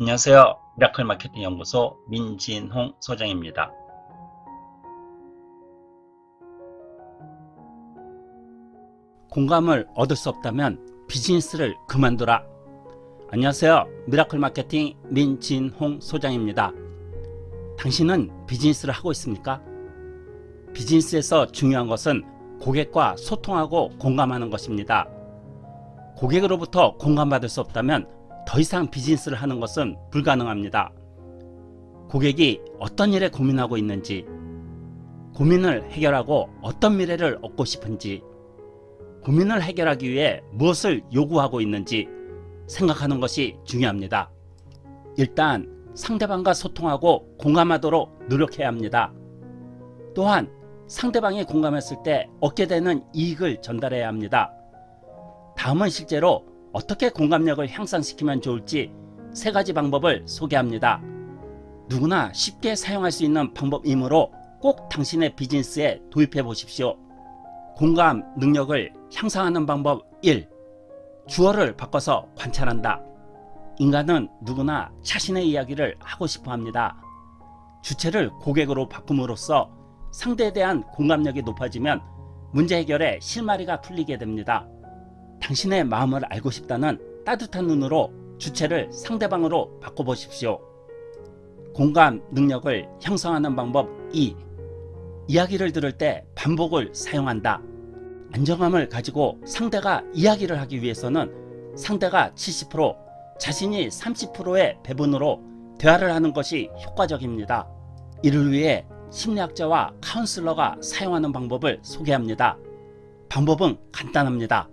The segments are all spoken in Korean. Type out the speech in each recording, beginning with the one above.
안녕하세요. 미라클 마케팅 연구소 민진홍 소장입니다. 공감을 얻을 수 없다면 비즈니스를 그만둬라. 안녕하세요. 미라클 마케팅 민진홍 소장입니다. 당신은 비즈니스를 하고 있습니까? 비즈니스에서 중요한 것은 고객과 소통하고 공감하는 것입니다. 고객으로부터 공감받을 수 없다면 더 이상 비즈니스를 하는 것은 불가능합니다. 고객이 어떤 일에 고민하고 있는지, 고민을 해결하고 어떤 미래를 얻고 싶은지, 고민을 해결하기 위해 무엇을 요구하고 있는지 생각하는 것이 중요합니다. 일단 상대방과 소통하고 공감하도록 노력해야 합니다. 또한 상대방이 공감했을 때 얻게 되는 이익을 전달해야 합니다. 다음은 실제로 어떻게 공감력을 향상시키면 좋을지 세 가지 방법을 소개합니다. 누구나 쉽게 사용할 수 있는 방법이므로 꼭 당신의 비즈니스에 도입해 보십시오. 공감 능력을 향상하는 방법 1. 주어를 바꿔서 관찰한다. 인간은 누구나 자신의 이야기를 하고 싶어 합니다. 주체를 고객으로 바꿈으로써 상대에 대한 공감력이 높아지면 문제 해결에 실마리가 풀리게 됩니다. 당신의 마음을 알고 싶다는 따뜻한 눈으로 주체를 상대방으로 바꿔보십시오. 공감 능력을 형성하는 방법 2. 이야기를 들을 때 반복을 사용한다. 안정감을 가지고 상대가 이야기를 하기 위해서는 상대가 70% 자신이 30%의 배분으로 대화를 하는 것이 효과적입니다. 이를 위해 심리학자와 카운슬러가 사용하는 방법을 소개합니다. 방법은 간단합니다.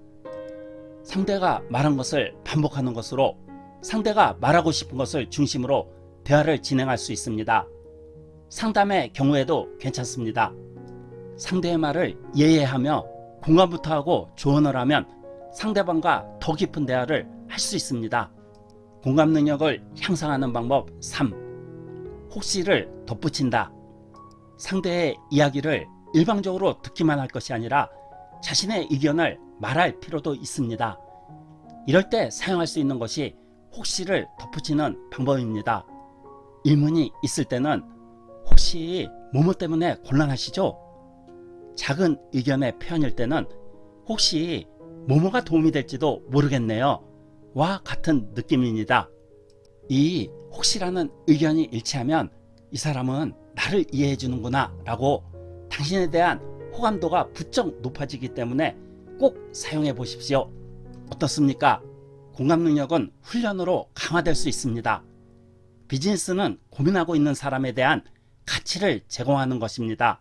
상대가 말한 것을 반복하는 것으로 상대가 말하고 싶은 것을 중심으로 대화를 진행할 수 있습니다. 상담의 경우에도 괜찮습니다. 상대의 말을 이해하며 공감부터 하고 조언을 하면 상대방과 더 깊은 대화를 할 수 있습니다. 공감 능력을 향상하는 방법 3. 혹시를 덧붙인다. 상대의 이야기를 일방적으로 듣기만 할 것이 아니라 자신의 의견을 말할 필요도 있습니다. 이럴 때 사용할 수 있는 것이 혹시를 덧붙이는 방법입니다. 의문이 있을 때는 혹시 뭐뭐 때문에 곤란하시죠? 작은 의견의 표현일 때는 혹시 뭐뭐가 도움이 될지도 모르겠네요. 와 같은 느낌입니다. 이 혹시라는 의견이 일치하면 이 사람은 나를 이해해 주는구나 라고 당신에 대한 호감도가 부쩍 높아지기 때문에 꼭 사용해 보십시오. 어떻습니까? 공감 능력은 훈련으로 강화될 수 있습니다. 비즈니스는 고민하고 있는 사람에 대한 가치를 제공하는 것입니다.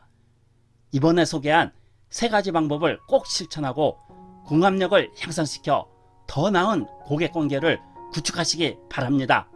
이번에 소개한 세 가지 방법을 꼭 실천하고 공감력을 향상시켜 더 나은 고객 관계를 구축하시기 바랍니다.